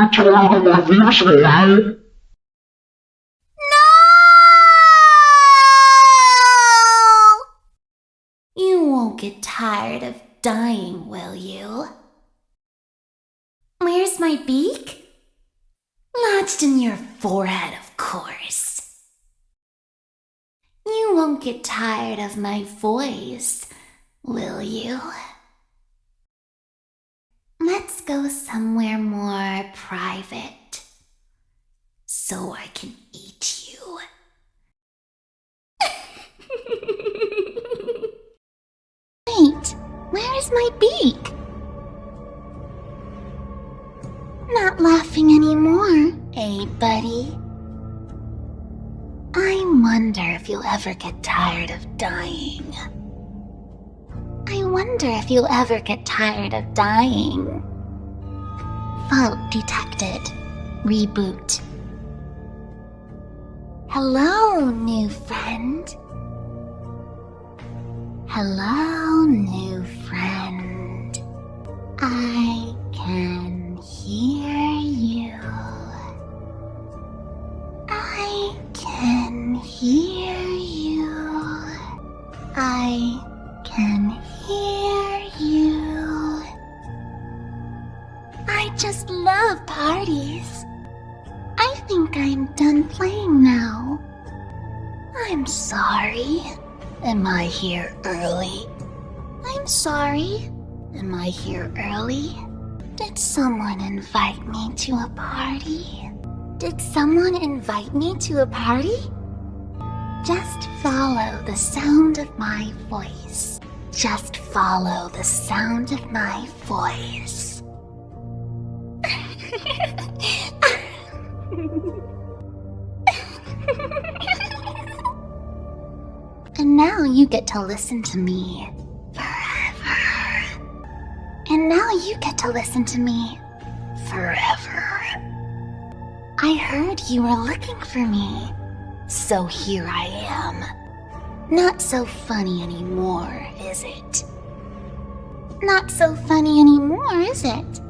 Won't get my won't get tired of dying, will you? Where's my beak? Lodged in your forehead, of course. You won't get tired of my voice, will you? Go somewhere more private so I can eat you. Wait, where is my beak? Not laughing anymore, eh, buddy? I wonder if you'll ever get tired of dying. I wonder if you'll ever get tired of dying. Fault detected. Reboot. Hello, new friend. Hello, new friend. I can hear you. I can hear you. I can I just love parties. I think I'm done playing now. I'm sorry. Am I here early? I'm sorry. Am I here early? Did someone invite me to a party? Did someone invite me to a party? Just follow the sound of my voice. Just follow the sound of my voice. And now you get to listen to me forever. And now you get to listen to me forever. I heard you were looking for me. So here I am. Not so funny anymore, is it? Not so funny anymore, is it?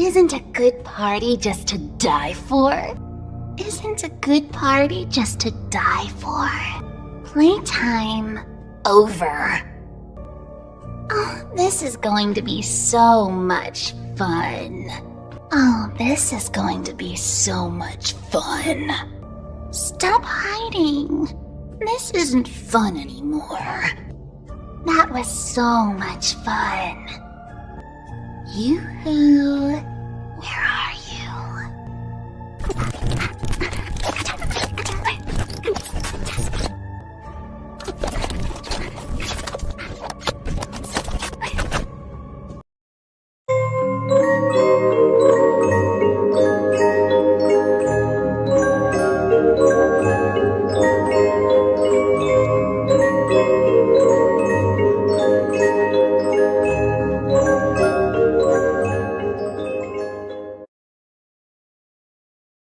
Isn't a good party just to die for? Isn't a good party just to die for? Playtime over. Oh, this is going to be so much fun. Oh, this is going to be so much fun. Stop hiding. This isn't fun anymore. That was so much fun. Yoo-hoo.